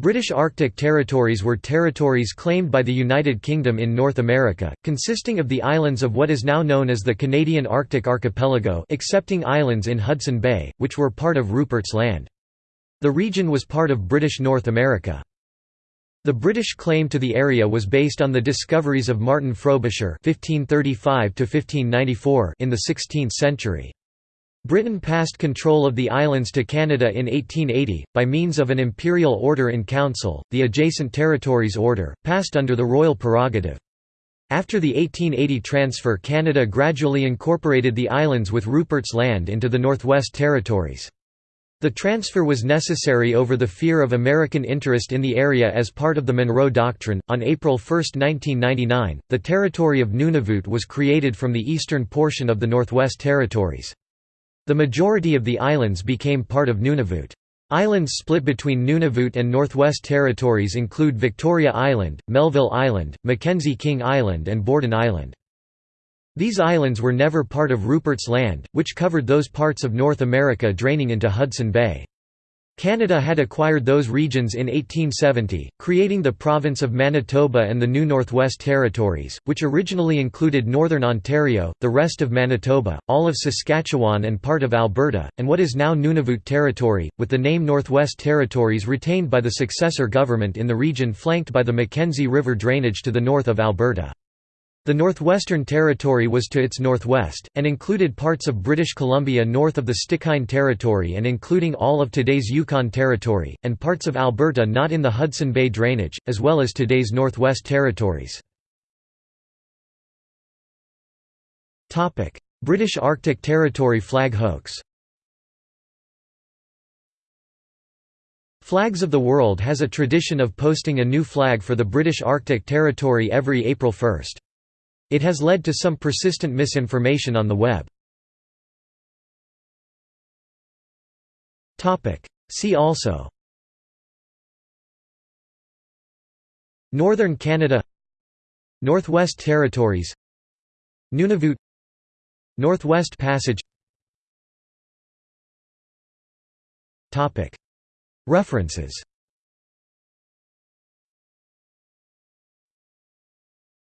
British Arctic territories were territories claimed by the United Kingdom in North America, consisting of the islands of what is now known as the Canadian Arctic Archipelago excepting islands in Hudson Bay, which were part of Rupert's Land. The region was part of British North America. The British claim to the area was based on the discoveries of Martin Frobisher (1535–1594) in the 16th century. Britain passed control of the islands to Canada in 1880, by means of an imperial order in council, the Adjacent Territories Order, passed under the royal prerogative. After the 1880 transfer Canada gradually incorporated the islands with Rupert's Land into the Northwest Territories. The transfer was necessary over the fear of American interest in the area as part of the Monroe Doctrine. On April 1, 1999, the territory of Nunavut was created from the eastern portion of the Northwest Territories. The majority of the islands became part of Nunavut. Islands split between Nunavut and Northwest Territories include Victoria Island, Melville Island, Mackenzie King Island and Borden Island. These islands were never part of Rupert's Land, which covered those parts of North America draining into Hudson Bay. Canada had acquired those regions in 1870, creating the province of Manitoba and the new Northwest Territories, which originally included northern Ontario, the rest of Manitoba, all of Saskatchewan and part of Alberta, and what is now Nunavut Territory, with the name Northwest Territories retained by the successor government in the region flanked by the Mackenzie River drainage to the north of Alberta. The Northwestern Territory was to its northwest, and included parts of British Columbia north of the Stikine Territory and including all of today's Yukon Territory, and parts of Alberta not in the Hudson Bay drainage, as well as today's Northwest Territories. British Arctic Territory flag hoax Flags of the World has a tradition of posting a new flag for the British Arctic Territory every April 1. It has led to some persistent misinformation on the web. See also. Northern Canada. Northwest Territories. Nunavut. Northwest Passage. References